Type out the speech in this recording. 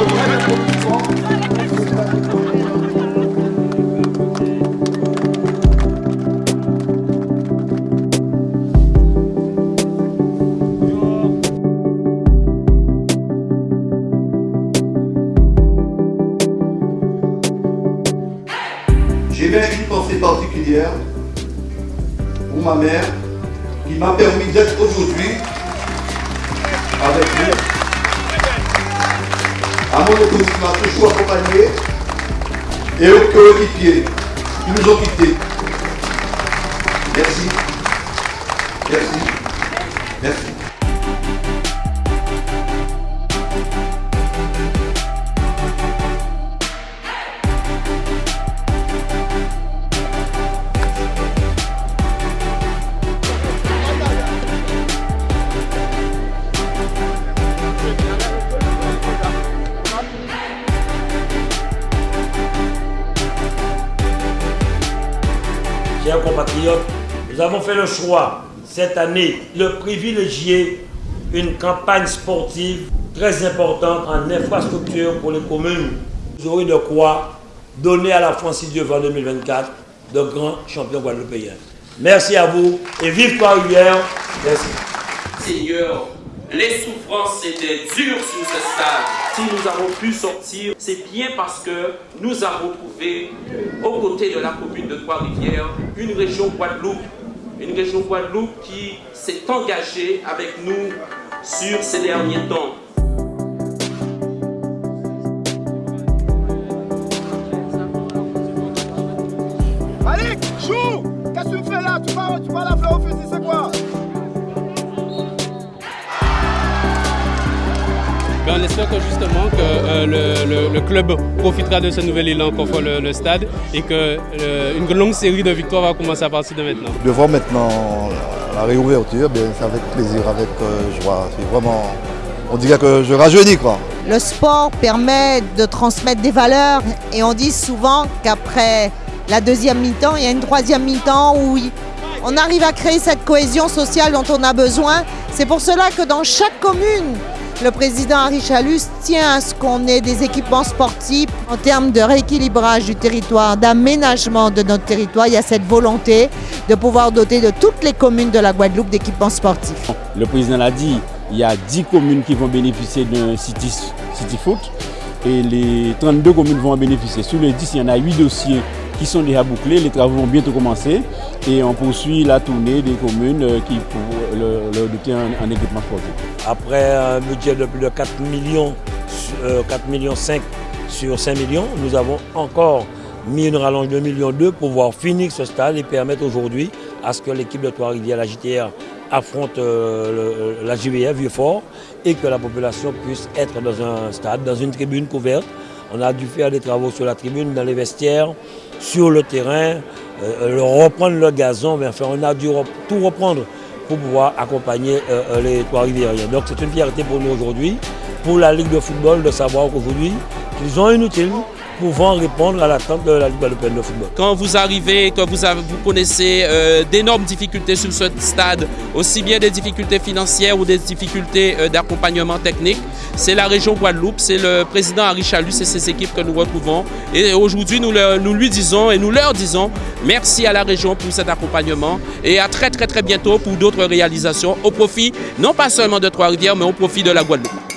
J'ai bien une pensée particulière pour ma mère qui m'a permis d'être aujourd'hui avec vous. À mon épouse qui m'a toujours accompagné et aux coéquipiers qui nous ont quittés. Merci. Merci. Merci. Chers compatriotes, nous avons fait le choix cette année de privilégier une campagne sportive très importante en infrastructure pour les communes. Vous aurez de quoi donner à la France, Dieu en 2024, de grands champions guadeloupéens. Merci à vous et vive Trois-Rivières. Merci. Seigneur, les souffrances étaient dures sur ce stade. Si nous avons pu sortir, c'est bien parce que nous avons trouvé, aux côtés de la commune de Trois-Rivières, une région Guadeloupe. Une région Guadeloupe qui s'est engagée avec nous sur ces derniers temps. Chou Qu'est-ce que tu fais là? Tu vas, tu vas la que justement que euh, le, le- le club profitera de ce nouvel élan qu'offre le, le stade et que euh, une longue série de victoires va commencer à partir de maintenant. De voir maintenant la réouverture, bien, c'est avec plaisir, avec euh, joie. C'est vraiment, on dirait que je rajeunis quoi. Le sport permet de transmettre des valeurs et on dit souvent qu'après la deuxième mi-temps, il y a une troisième mi-temps où on arrive à créer cette cohésion sociale dont on a besoin. C'est pour cela que dans chaque commune, le président Harry Chalus tient à ce qu'on ait des équipements sportifs en termes de rééquilibrage du territoire, d'aménagement de notre territoire. Il y a cette volonté de pouvoir doter de toutes les communes de la Guadeloupe d'équipements sportifs. Le président l'a dit, il y a 10 communes qui vont bénéficier d'un City, et les 32 communes vont en bénéficier. Sur les 10, il y en a 8 dossiers qui sont déjà bouclés. Les travaux vont bientôt commencer et on poursuit la tournée des communes euh, qui pour leur, leur doter en, en équipement sportif. Après un budget de plus de 4 millions, euh, 4 millions 5 sur 5 millions, nous avons encore mis une rallonge de 1 million 2 pour pouvoir finir ce stade et permettre aujourd'hui à ce que l'équipe de Trois-Rivières, la JTR, affronte euh, le- la JVF Vieux-Fort et que la population puisse être dans un stade, dans une tribune couverte. On a dû faire des travaux sur la tribune, dans les vestiaires, sur le terrain, euh, le- reprendre le gazon, mais enfin on a dû tout reprendre pour pouvoir accompagner euh, euh, les Trois-Riviériens. Donc c'est une fierté pour nous aujourd'hui, pour la Ligue de football, de savoir qu'aujourd'hui, qu'ils ont un outil pouvant répondre à l'attente de la Ligue guadeloupéenne de football. Quand vous arrivez, que vous, vous connaissez euh, d'énormes difficultés sur ce stade, aussi bien des difficultés financières ou des difficultés euh, d'accompagnement technique, c'est la région Guadeloupe, c'est le président Harry Chalus et ses équipes que nous retrouvons. Et aujourd'hui, nous, nous lui disons et nous leur disons merci à la région pour cet accompagnement et à très très très bientôt pour d'autres réalisations au profit non pas seulement de Trois-Rivières, mais au profit de la Guadeloupe.